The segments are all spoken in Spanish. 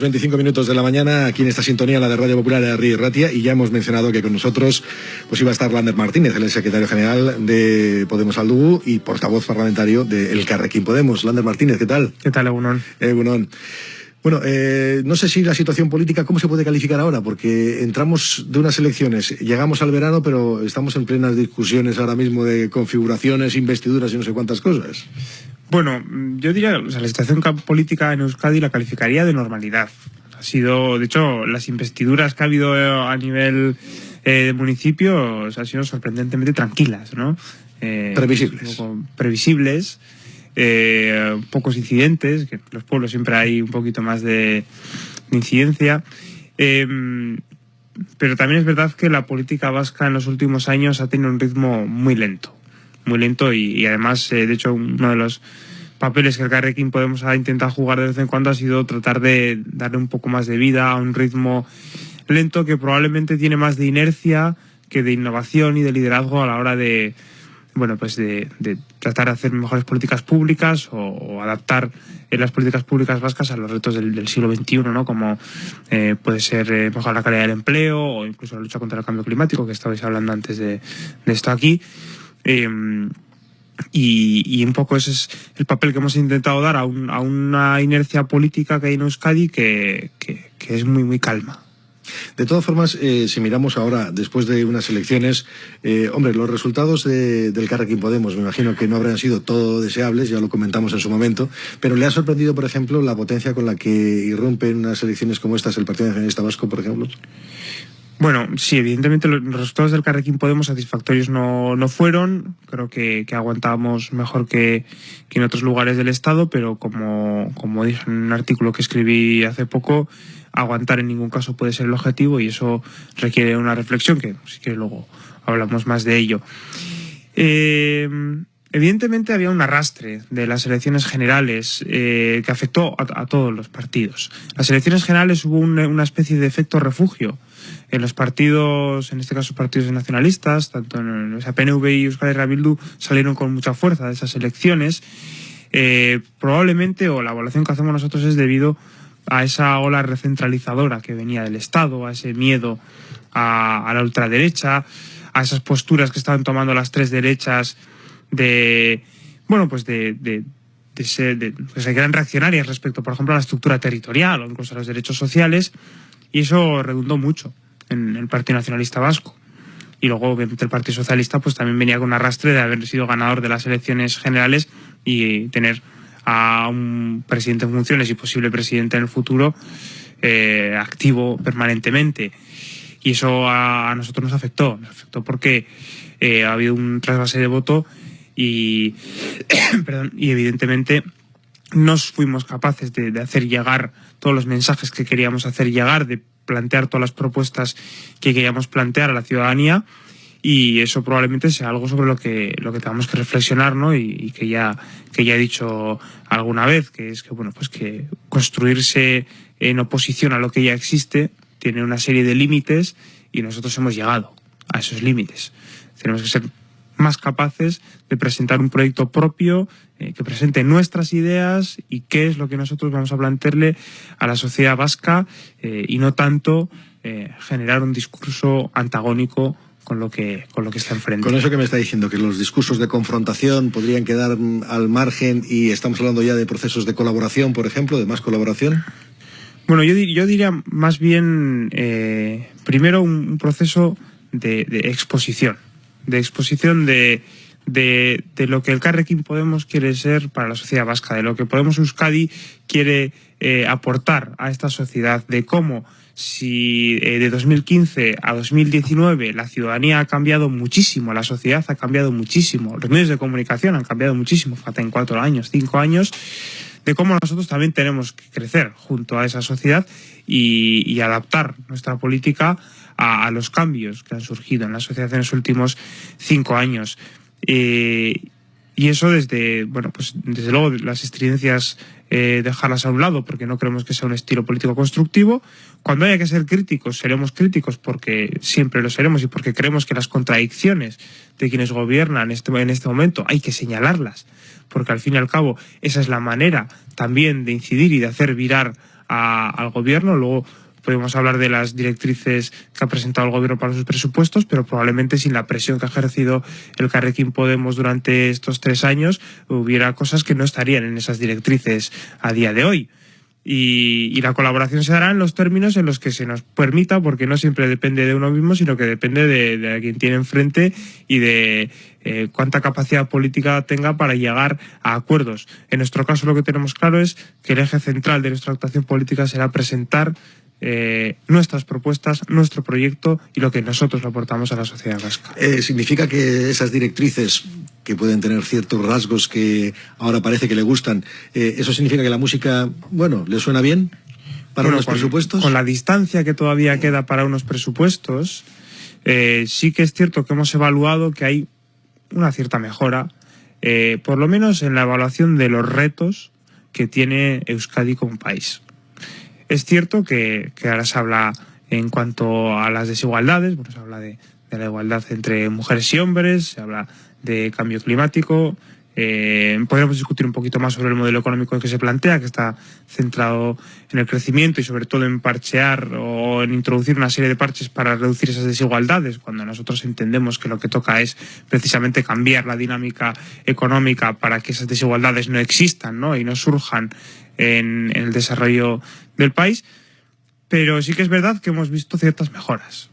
25 minutos de la mañana aquí en esta sintonía, la de Radio Popular de Río Ratia, y ya hemos mencionado que con nosotros pues iba a estar Lander Martínez, el secretario general de Podemos Aldugu y portavoz parlamentario de El Carrequín Podemos. Lander Martínez, ¿qué tal? ¿Qué tal, Egunon? Egunon. Bueno, eh, no sé si la situación política, ¿cómo se puede calificar ahora? Porque entramos de unas elecciones, llegamos al verano, pero estamos en plenas discusiones ahora mismo de configuraciones, investiduras y no sé cuántas cosas. Bueno, yo diría, o sea, la situación política en Euskadi la calificaría de normalidad. Ha sido, de hecho, las investiduras que ha habido eh, a nivel eh, de municipios han sido sorprendentemente tranquilas, ¿no? Eh, previsibles. previsibles, eh, pocos incidentes, que en los pueblos siempre hay un poquito más de, incidencia. Em, pero también es verdad que la política vasca en los últimos años ha tenido un ritmo muy lento muy lento y, además, eh, de hecho, uno de los papeles que el Carrequín Podemos ha intentado jugar de vez en cuando ha sido tratar de darle un poco más de vida a un ritmo lento que probablemente tiene más de inercia que de innovación y de liderazgo a la hora de bueno pues de, tratar de hacer mejores políticas públicas o, adaptar las políticas públicas vascas a los retos del, siglo XXI, ¿no? como eh, puede ser eh, mejorar la calidad del empleo o incluso la lucha contra el cambio climático, que estabais hablando antes de, esto aquí. Em, y, un poco ese es el papel que hemos intentado dar a, una inercia política que hay en Euskadi que, es muy, muy calma. De todas formas, eh, si miramos ahora, después de unas elecciones, eh, hombre, los resultados del Carrequín Podemos, me imagino que no habrán sido todo deseables, ya lo comentamos en su momento, pero ¿le ha sorprendido, por ejemplo, la potencia con la que irrumpe en unas elecciones como estas el Partido Nacionalista Vasco, por ejemplo? Bueno, sí, evidentemente los resultados del Carrequín Podemos satisfactorios no, no fueron. Creo que, que aguantábamos mejor que, que, en otros lugares del Estado, pero como, como dije en un artículo que escribí hace poco, aguantar en ningún caso puede ser el objetivo y eso requiere una reflexión que si que luego hablamos más de ello. Eh, evidentemente había un arrastre de las elecciones generales eh, que afectó a, todos los partidos. Las elecciones generales hubo una especie de efecto refugio en los partidos, en este caso partidos nacionalistas, tanto en el PNV y Euskal Herria salieron con mucha fuerza de esas elecciones. Eh, probablemente, o la evaluación que hacemos nosotros es debido a esa ola recentralizadora que venía del Estado, a ese miedo a, la ultraderecha, a esas posturas que estaban tomando las tres derechas de, bueno, pues de, de, de ser, de, pues eran reaccionarias respecto, por ejemplo, a la estructura territorial o incluso a los derechos sociales, y eso redundó mucho en el Partido Nacionalista Vasco. Y luego el Partido Socialista pues también venía con un arrastre de haber sido ganador de las elecciones generales y tener a un presidente en funciones y posible presidente en el futuro eh, activo permanentemente. Y eso a, nosotros nos afectó, nos afectó porque eh, ha habido un trasvase de voto y, evidentemente no fuimos capaces de, hacer llegar todos los mensajes que queríamos hacer llegar, de plantear todas las propuestas que queríamos plantear a la ciudadanía y eso probablemente sea algo sobre lo que lo que tenemos que reflexionar ¿no? y, que ya que ya he dicho alguna vez que es que bueno pues que construirse en oposición a lo que ya existe tiene una serie de límites y nosotros hemos llegado a esos límites tenemos que ser más capaces de presentar un proyecto propio eh, que presente nuestras ideas y qué es lo que nosotros vamos a plantearle a la sociedad vasca eh, y no tanto eh, generar un discurso antagónico con lo que con lo que está enfrente. Con eso que me está diciendo que los discursos de confrontación podrían quedar mm, al margen y estamos hablando ya de procesos de colaboración, por ejemplo, de más colaboración. Bueno, yo, yo diría más bien primero un, proceso de exposición de exposición de, de, lo que el Carrequín Podemos quiere ser para la sociedad vasca, de lo que Podemos Euskadi quiere eh, aportar a esta sociedad, de cómo si eh, de 2015 a 2019 la ciudadanía ha cambiado muchísimo, la sociedad ha cambiado muchísimo, los medios de comunicación han cambiado muchísimo, falta en cuatro años, cinco años, de cómo nosotros también tenemos que crecer junto a esa sociedad y, adaptar nuestra política a, los cambios que han surgido en la sociedad en los últimos cinco años. Eh, y eso desde, bueno, pues desde luego las estridencias eh, dejarlas a un lado porque no creemos que sea un estilo político constructivo. Cuando haya que ser críticos, seremos críticos porque siempre lo seremos y porque creemos que las contradicciones de quienes gobiernan este, en este momento hay que señalarlas porque al fin y al cabo esa es la manera también de incidir y de hacer virar al gobierno. Luego podemos hablar de las directrices que ha presentado el gobierno para sus presupuestos, pero probablemente sin la presión que ha ejercido el Carrequín Podemos durante estos tres años, hubiera cosas que no estarían en esas directrices a día de hoy. Y, la colaboración se dará en los términos en los que se nos permita, porque no siempre depende de uno mismo, sino que depende de, quien tiene enfrente y de eh, cuánta capacidad política tenga para llegar a acuerdos. En nuestro caso lo que tenemos claro es que el eje central de nuestra actuación política será presentar eh, nuestras propuestas, nuestro proyecto y lo que nosotros aportamos a la sociedad vasca. Eh, ¿Significa que esas directrices que pueden tener ciertos rasgos que ahora parece que le gustan, eh, eso significa que la música, bueno, le suena bien para unos presupuestos? Con la distancia que todavía queda para unos presupuestos, sí que es cierto que hemos evaluado que hay una cierta mejora, por lo menos en la evaluación de los retos que tiene Euskadi como país. Es cierto que, ahora se habla en cuanto a las desigualdades, bueno, se habla de, la igualdad entre mujeres y hombres, se habla de cambio climático. Eh, podríamos discutir un poquito más sobre el modelo económico que se plantea, que está centrado en el crecimiento y sobre todo en parchear o en introducir una serie de parches para reducir esas desigualdades, cuando nosotros entendemos que lo que toca es precisamente cambiar la dinámica económica para que esas desigualdades no existan ¿no? y no surjan en, el desarrollo del país, pero sí que es verdad que hemos visto ciertas mejoras.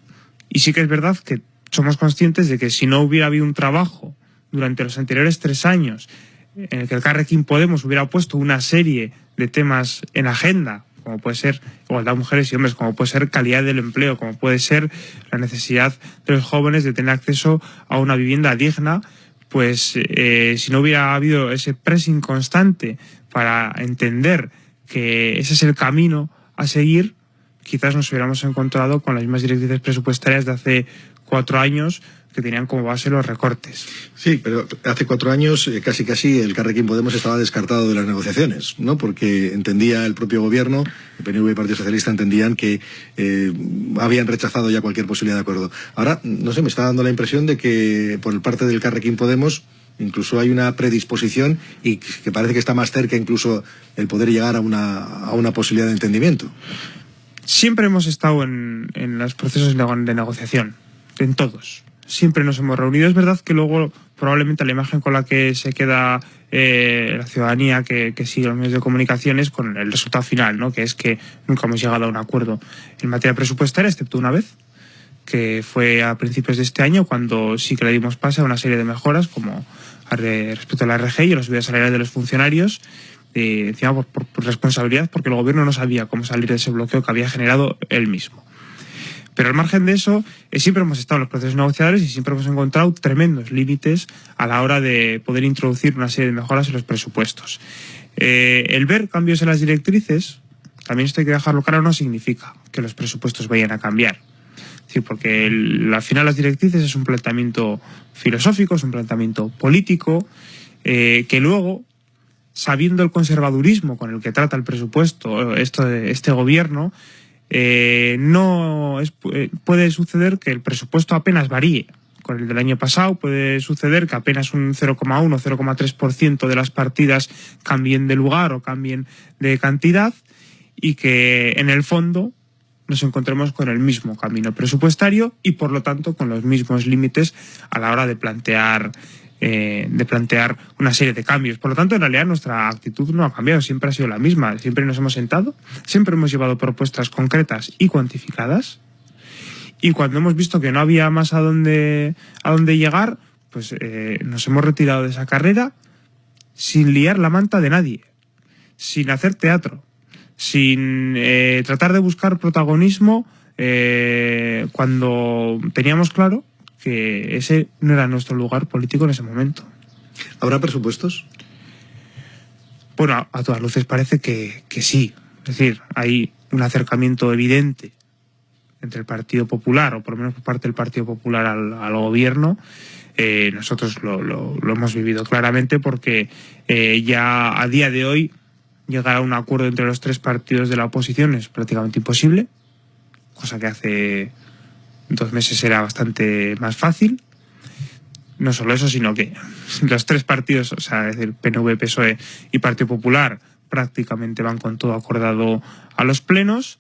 Y sí que es verdad que somos conscientes de que si no hubiera habido un trabajo durante los anteriores tres años en el que el Carrequín Podemos hubiera puesto una serie de temas en agenda, como puede ser igualdad de mujeres y hombres, como puede ser calidad del empleo, como puede ser la necesidad de los jóvenes de tener acceso a una vivienda digna, pues eh, si no hubiera habido ese pressing constante para entender que ese es el camino a seguir, quizás nos hubiéramos encontrado con las mismas directrices presupuestarias de hace cuatro años que tenían como base los recortes. Sí, pero hace cuatro años eh, casi casi el Carrequín Podemos estaba descartado de las negociaciones, ¿no? Porque entendía el propio gobierno, el PNV y el Partido Socialista entendían que eh, habían rechazado ya cualquier posibilidad de acuerdo. Ahora, no sé, me está dando la impresión de que por parte del Carrequín Podemos incluso hay una predisposición y que parece que está más cerca incluso el poder llegar a una, a una posibilidad de entendimiento. Siempre hemos estado en, en los procesos de negociación, en todos siempre nos hemos reunido. Es verdad que luego probablemente la imagen con la que se queda eh, la ciudadanía que, sigue los medios de comunicación es con el resultado final, ¿no? que es que nunca hemos llegado a un acuerdo en materia presupuestaria, excepto una vez, que fue a principios de este año, cuando sí que le dimos pase a una serie de mejoras, como respecto a la RG y a los subidas salariales de los funcionarios, eh, encima por, por responsabilidad, porque el gobierno no sabía cómo salir de ese bloqueo que había generado él mismo. Pero al margen de eso, eh, siempre hemos estado en los procesos negociadores y siempre hemos encontrado tremendos límites a la hora de poder introducir una serie de mejoras en los presupuestos. Eh, el ver cambios en las directrices, también esto hay que dejarlo claro, no significa que los presupuestos vayan a cambiar. Porque al final las directrices es un planteamiento filosófico, es un planteamiento político, eh, que luego, sabiendo el conservadurismo con el que trata el presupuesto esto, este gobierno, eh, no eh, puede suceder que el presupuesto apenas varíe. Con el del año pasado, puede suceder que apenas un 0,1 o 0,3% de las partidas cambien de lugar o cambien de cantidad y que en el fondo nos encontremos con el mismo camino presupuestario y por lo tanto con los mismos límites a la hora de plantear eh, de plantear una serie de cambios. Por lo tanto, en realidad nuestra actitud no ha cambiado, siempre ha sido la misma. Siempre nos hemos sentado, siempre hemos llevado propuestas concretas y cuantificadas. Y cuando hemos visto que no había más a dónde, a dónde llegar, pues eh, nos hemos retirado de esa carrera sin liar la manta de nadie, sin hacer teatro, sin eh, tratar de buscar protagonismo cuando teníamos claro que ese no era nuestro lugar político en ese momento. ¿Habrá presupuestos? Bueno, a, todas luces parece que, sí. Es decir, hay un acercamiento evidente entre el Partido Popular, o por lo menos por parte del Partido Popular al, gobierno. Eh, nosotros lo, hemos vivido claramente porque eh, ya a día de hoy llegar a un acuerdo entre los tres partidos de la oposición es prácticamente imposible, cosa que hace dos meses era bastante más fácil. No solo eso, sino que los tres partidos, o sea, es decir, PNV, PSOE y Partido Popular, prácticamente van con todo acordado a los plenos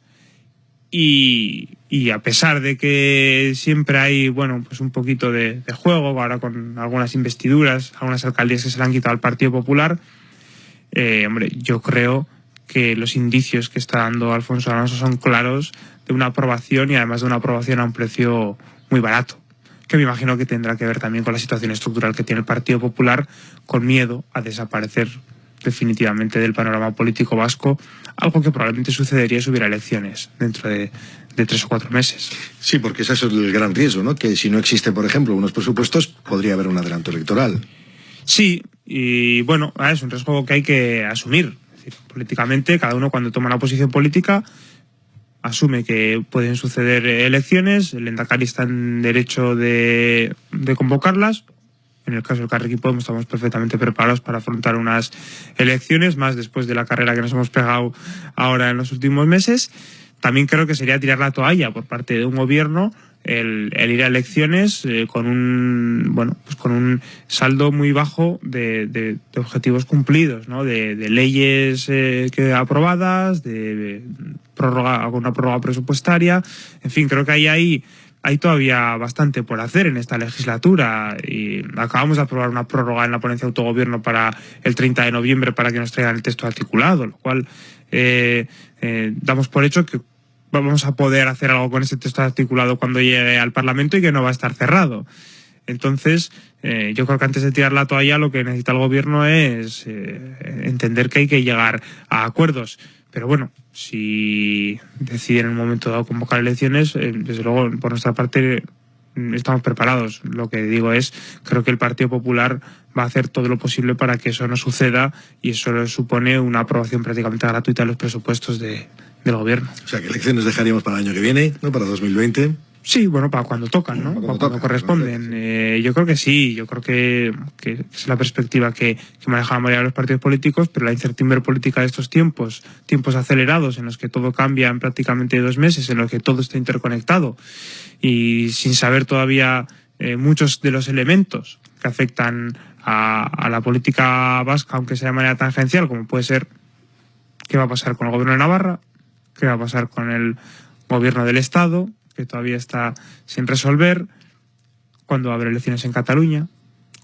y, a pesar de que siempre hay, bueno, pues un poquito de, de, juego, ahora con algunas investiduras, algunas alcaldías que se le han quitado al Partido Popular, eh, hombre, yo creo que los indicios que está dando Alfonso Alonso son claros de una aprobación y además de una aprobación a un precio muy barato, que me imagino que tendrá que ver también con la situación estructural que tiene el Partido Popular, con miedo a desaparecer definitivamente del panorama político vasco, algo que probablemente sucedería si hubiera elecciones dentro de, de, tres o cuatro meses. Sí, porque ese es el gran riesgo, ¿no? Que si no existe, por ejemplo, unos presupuestos, podría haber un adelanto electoral. Sí, y bueno, es un riesgo que hay que asumir. Es decir, políticamente, cada uno cuando toma una posición política asume que pueden suceder elecciones, el Endacari está en derecho de, de convocarlas, en el caso del Carrequín Podemos estamos perfectamente preparados para afrontar unas elecciones, más después de la carrera que nos hemos pegado ahora en los últimos meses. También creo que sería tirar la toalla por parte de un gobierno el, ir a elecciones eh, con un bueno pues con un saldo muy bajo de, de, objetivos cumplidos, ¿no? de, leyes eh, que aprobadas, de prórroga, alguna prórroga presupuestaria, en fin, creo que hay ahí hay todavía bastante por hacer en esta legislatura y acabamos de aprobar una prórroga en la ponencia de autogobierno para el 30 de noviembre para que nos traigan el texto articulado, lo cual eh, eh, damos por hecho que vamos a poder hacer algo con ese texto articulado cuando llegue al Parlamento y que no va a estar cerrado. Entonces, eh, yo creo que antes de tirar la toalla lo que necesita el gobierno es eh, entender que hay que llegar a acuerdos. Pero bueno, si deciden en un momento dado convocar elecciones, eh, desde luego por nuestra parte estamos preparados. Lo que digo es, creo que el Partido Popular va a hacer todo lo posible para que eso no suceda y eso supone una aprobación prácticamente gratuita de los presupuestos de, del gobierno. O sea, que elecciones dejaríamos para el año que viene, ¿no? Para 2020. Sí, bueno, para cuando tocan, ¿no? Para cuando, cuando corresponden. Eh, yo creo que sí, yo creo que, que es la perspectiva que, que maneja la mayoría de los partidos políticos, pero la incertidumbre política de estos tiempos, tiempos acelerados en los que todo cambia en prácticamente dos meses, en los que todo está interconectado y sin saber todavía eh, muchos de los elementos que afectan a, a la política vasca, aunque sea de manera tangencial, como puede ser qué va a pasar con el gobierno de Navarra, qué va a pasar con el gobierno del Estado, que todavía está sin resolver, cuándo va a haber elecciones en Cataluña,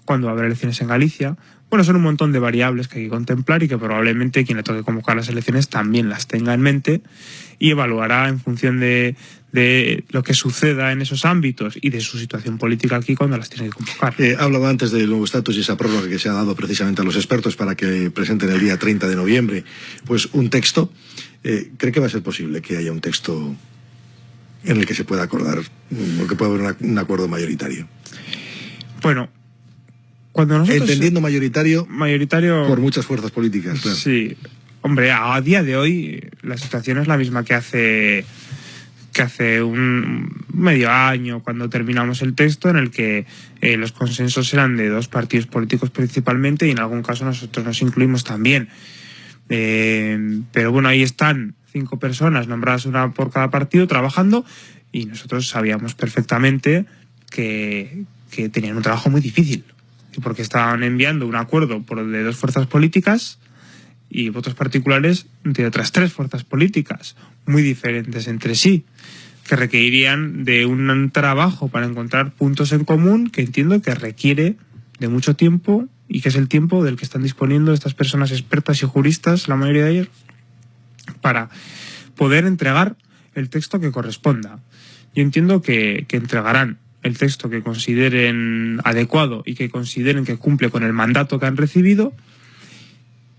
cuándo va a haber elecciones en Galicia. Bueno, son un montón de variables que hay que contemplar y que probablemente quien le toque convocar las elecciones también las tenga en mente y evaluará en función de, de lo que suceda en esos ámbitos y de su situación política aquí cuando las tiene que convocar. Eh, hablaba antes del nuevo estatus y esa prórroga que se ha dado precisamente a los expertos para que presenten el día 30 de noviembre pues un texto. Eh, ¿Cree que va a ser posible que haya un texto en el que se pueda acordar o que pueda haber una, un acuerdo mayoritario? Bueno, cuando nosotros... Entendiendo mayoritario, mayoritario por muchas fuerzas políticas. Claro. Sí. Hombre, a día de hoy la situación es la misma que hace que hace un medio año cuando terminamos el texto en el que eh, los consensos eran de dos partidos políticos principalmente y en algún caso nosotros nos incluimos también. Eh, pero bueno, ahí están cinco personas nombradas una por cada partido trabajando y nosotros sabíamos perfectamente que, que tenían un trabajo muy difícil porque estaban enviando un acuerdo por de dos fuerzas políticas y votos particulares de otras tres fuerzas políticas muy diferentes entre sí que requerirían de un trabajo para encontrar puntos en común que entiendo que requiere de mucho tiempo y que es el tiempo del que están disponiendo estas personas expertas y juristas, la mayoría de ellos, para poder entregar el texto que corresponda. Yo entiendo que, que entregarán el texto que consideren adecuado y que consideren que cumple con el mandato que han recibido.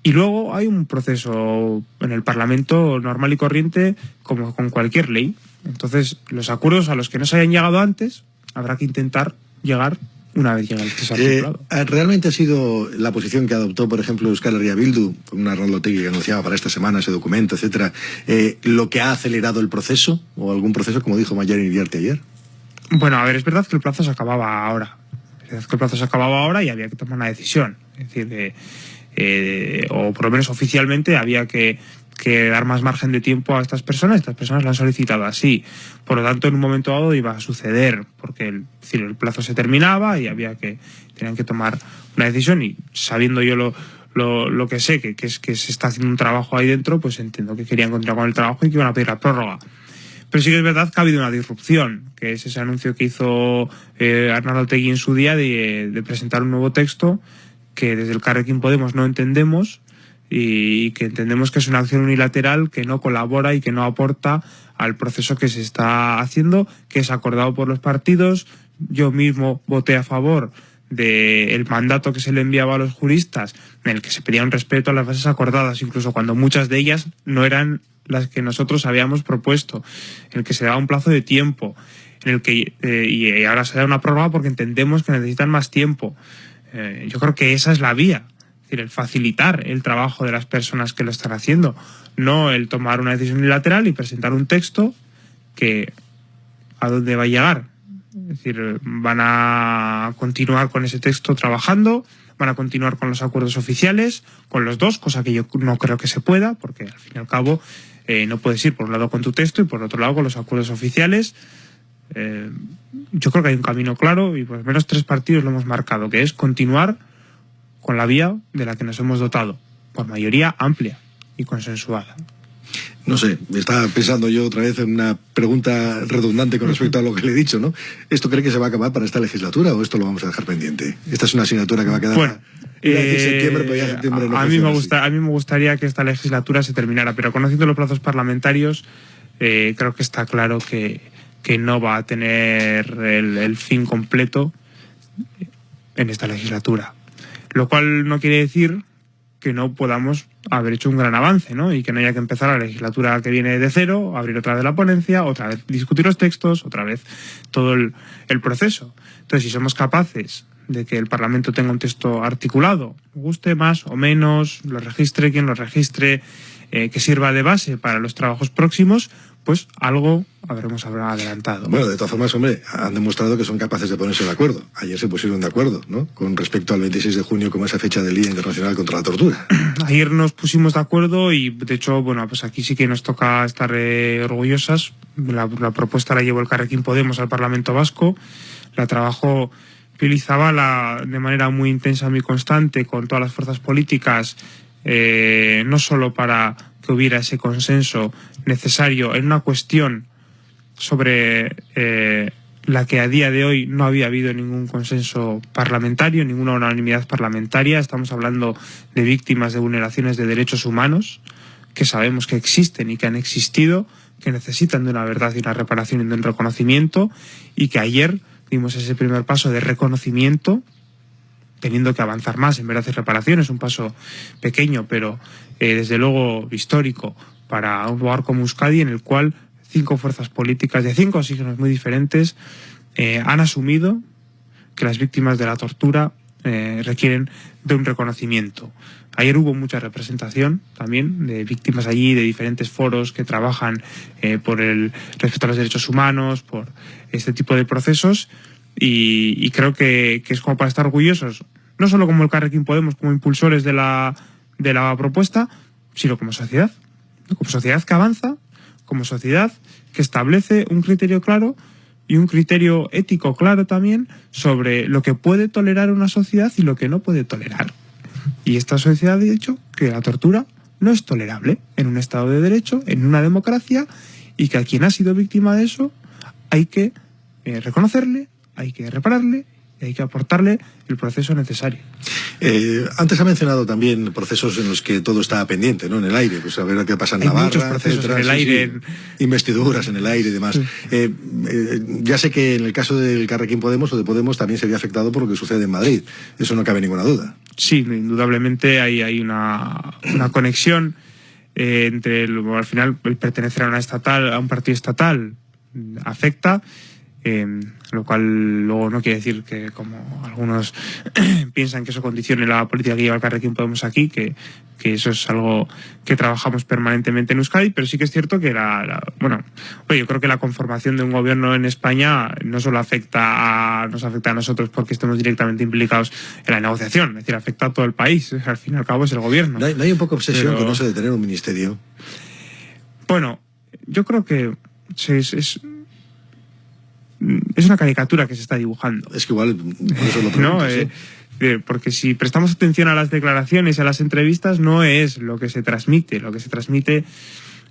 Y luego hay un proceso en el Parlamento normal y corriente como con cualquier ley. Entonces, los acuerdos a los que no se hayan llegado antes, habrá que intentar llegar una vez llega el eh, ¿Realmente ha sido la posición que adoptó, por ejemplo, Euskal Herria Bildu, con una Rollotegui que anunciaba para esta semana ese documento, etcétera, eh, lo que ha acelerado el proceso o algún proceso, como dijo Mayer Iriarte ayer? Bueno, a ver, es verdad que el plazo se acababa ahora. Es verdad que el plazo se acababa ahora y había que tomar una decisión. Es decir, de, eh, o por lo menos oficialmente había que que dar más margen de tiempo a estas personas. Estas personas lo han solicitado así. Por lo tanto, en un momento dado iba a suceder, porque el, plazo se terminaba y había que, tenían que tomar una decisión y sabiendo yo lo, lo, que sé, que, que, es que se está haciendo un trabajo ahí dentro, pues entiendo que querían continuar con el trabajo y que iban a pedir la prórroga. Pero sí que es verdad que ha habido una disrupción, que es ese anuncio que hizo eh, Arnaldo Tegui en su día de, de, presentar un nuevo texto que desde el Carrequín Podemos no entendemos y que entendemos que es una acción unilateral que no colabora y que no aporta al proceso que se está haciendo, que es acordado por los partidos. Yo mismo voté a favor del mandato que se le enviaba a los juristas, en el que se pedía un respeto a las bases acordadas, incluso cuando muchas de ellas no eran las que nosotros habíamos propuesto, en el que se daba un plazo de tiempo, en el que eh, y ahora se da una prórroga porque entendemos que necesitan más tiempo. Eh, yo creo que esa es la vía, el facilitar el trabajo de las personas que lo están haciendo, no el tomar una decisión unilateral y presentar un texto que a dónde va a llegar. Es decir, van a continuar con ese texto trabajando, van a continuar con los acuerdos oficiales, con los dos, cosa que yo no creo que se pueda, porque al fin y al cabo eh, no puedes ir por un lado con tu texto y por otro lado con los acuerdos oficiales. Eh, yo creo que hay un camino claro y por lo menos tres partidos lo hemos marcado, que es continuar con la vía de la que nos hemos dotado, por mayoría amplia y consensuada. No sé, estaba pensando yo otra vez en una pregunta redundante con respecto a lo que le he dicho, ¿no? ¿Esto cree que se va a acabar para esta legislatura o esto lo vamos a dejar pendiente? Esta es una asignatura que va a quedar bueno, eh, septiembre, pero ya septiembre no a, mí me gusta, a mí me gustaría que esta legislatura se terminara, pero conociendo los plazos parlamentarios, eh, creo que está claro que, que no va a tener el, el fin completo en esta legislatura. Lo cual no quiere decir que no podamos haber hecho un gran avance, ¿no? Y que no haya que empezar la legislatura que viene de cero, abrir otra vez la ponencia, otra vez discutir los textos, otra vez todo el, proceso. Entonces, si somos capaces de que el Parlamento tenga un texto articulado, guste más o menos, lo registre quien lo registre, eh, que sirva de base para los trabajos próximos, pues algo habremos adelantado. Bueno, de todas formas, hombre, han demostrado que son capaces de ponerse de acuerdo. Ayer se pusieron de acuerdo, ¿no? Con respecto al 26 de junio como esa fecha del Día Internacional contra la Tortura. Ayer nos pusimos de acuerdo y, de hecho, bueno, pues aquí sí que nos toca estar eh, orgullosas. La, la, propuesta la llevó el Carrequín Podemos al Parlamento Vasco. La trabajó Pili Zabala de manera muy intensa, muy constante, con todas las fuerzas políticas, eh, no solo para que hubiera ese consenso necesario en una cuestión sobre eh, la que a día de hoy no había habido ningún consenso parlamentario, ninguna unanimidad parlamentaria. Estamos hablando de víctimas de vulneraciones de derechos humanos que sabemos que existen y que han existido, que necesitan de una verdad y una reparación y de un reconocimiento y que ayer dimos ese primer paso de reconocimiento teniendo que avanzar más en verdad y reparación. Es un paso pequeño, pero eh, desde luego histórico para un lugar como Euskadi en el cual cinco fuerzas políticas de cinco signos muy diferentes eh, han asumido que las víctimas de la tortura eh, requieren de un reconocimiento. Ayer hubo mucha representación también de víctimas allí, de diferentes foros que trabajan por el respeto a los derechos humanos, por este tipo de procesos, y, creo que, que, es como para estar orgullosos, no solo como el Carrequín Podemos, como impulsores de la, de la propuesta, sino como sociedad, como sociedad que avanza, como sociedad que establece un criterio claro y un criterio ético claro también sobre lo que puede tolerar una sociedad y lo que no puede tolerar. Y esta sociedad ha dicho que la tortura no es tolerable en un Estado de Derecho, en una democracia, y que a quien ha sido víctima de eso hay que eh, reconocerle, hay que repararle y hay que aportarle el proceso necesario. Eh, antes ha mencionado también procesos en los que todo está pendiente, ¿no? En el aire, pues a ver qué pasa en Hay Navarra, muchos procesos etcétera, en el aire. sí. investiduras en el aire y demás. Sí. Eh, eh, ya sé que en el caso del Carrequín Podemos o de Podemos también sería afectado por lo que sucede en Madrid. Eso no cabe ninguna duda. Sí, indudablemente hay, hay una, una conexión entre el, al final el pertenecer a una estatal, a un partido estatal afecta eh, lo cual luego no quiere decir que como algunos piensan que eso condicione la política que lleva el Carrequín Podemos aquí, que, que eso es algo que trabajamos permanentemente en Euskadi, pero sí que es cierto que la, la bueno, oye, yo creo que la conformación de un gobierno en España no solo afecta a, nos afecta a nosotros porque estemos directamente implicados en la negociación, es decir, afecta a todo el país, al fin y al cabo es el gobierno. No hay, no hay un poco obsesión Pero- con eso de tener un ministerio. Bueno, yo creo que es, es, es una caricatura que se está dibujando. Es que igual, por eso lo pregunto, No, sí. eh, Porque si prestamos atención a las declaraciones, a las entrevistas, no es lo que se transmite. Lo que se transmite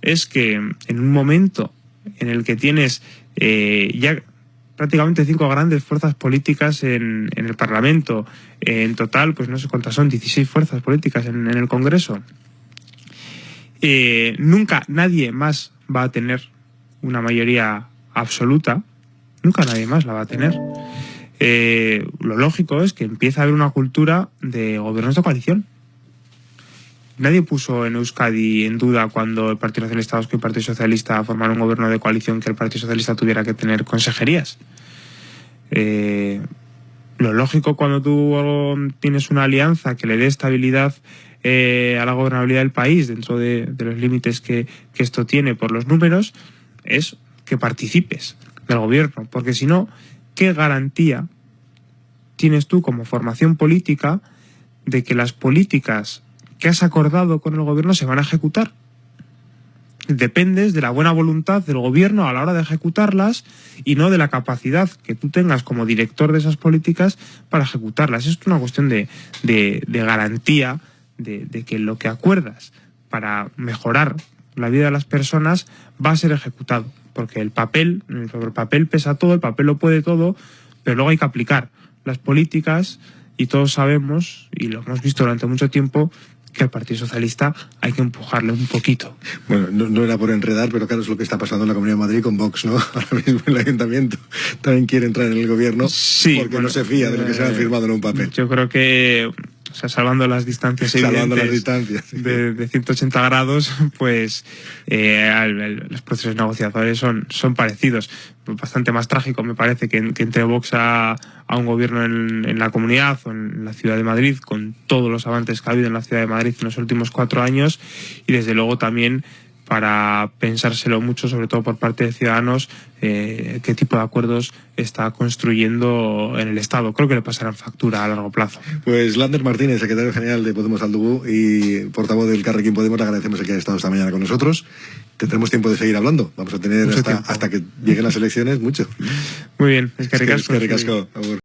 es que en un momento en el que tienes eh, ya prácticamente cinco grandes fuerzas políticas en, en, el Parlamento, en total, pues no sé cuántas son, 16 fuerzas políticas en, en el Congreso. Eh, nunca nadie más va a tener una mayoría absoluta, nunca nadie más la va a tener. Eh, lo lógico es que empieza a haber una cultura de gobiernos de coalición. Nadie puso en Euskadi en duda cuando el Partido Socialista Vasco y el Partido Socialista formaron un gobierno de coalición que el Partido Socialista tuviera que tener consejerías. Eh, lo lógico cuando tú tienes una alianza que le dé estabilidad eh, a la gobernabilidad del país dentro de, los límites que esto tiene por los números es que participes del gobierno, porque si no, ¿qué garantía tienes tú como formación política de que las políticas que has acordado con el gobierno se van a ejecutar? Dependes de la buena voluntad del gobierno a la hora de ejecutarlas y no de la capacidad que tú tengas como director de esas políticas para ejecutarlas. Es una cuestión de, de, de garantía de que lo que acuerdas para mejorar la vida de las personas va a ser ejecutado. Porque el papel, sobre el papel pesa todo, el papel lo puede todo, pero luego hay que aplicar las políticas y todos sabemos, y lo hemos visto durante mucho tiempo, que al Partido Socialista hay que empujarle un poquito. Bueno, no, no, era por enredar, pero claro, es lo que está pasando en la Comunidad de Madrid con Vox, ¿no? Ahora mismo el Ayuntamiento también quiere entrar en el gobierno sí, porque bueno, no se fía de lo que se ha firmado en un papel. Yo creo que o sea, salvando las distancias salvando las distancias de, de, 180 grados, pues eh, el, el, los procesos negociadores son, son parecidos. Bastante más trágico me parece que, que entre Vox a, a un gobierno en, en, la comunidad o en la ciudad de Madrid, con todos los avances que ha habido en la ciudad de Madrid en los últimos cuatro años, y desde luego también para pensárselo mucho, sobre todo por parte de ciudadanos, eh, qué tipo de acuerdos está construyendo en el Estado. Creo que le pasarán factura a largo plazo. Pues Lander Martínez, secretario general de Podemos Aldubú y portavoz del Carrequín Podemos, le agradecemos el que haya estado esta mañana con nosotros. Tendremos tiempo de seguir hablando. Vamos a tener hasta, hasta, que lleguen las elecciones mucho. Muy bien, es que ricasco. Es que ricasco.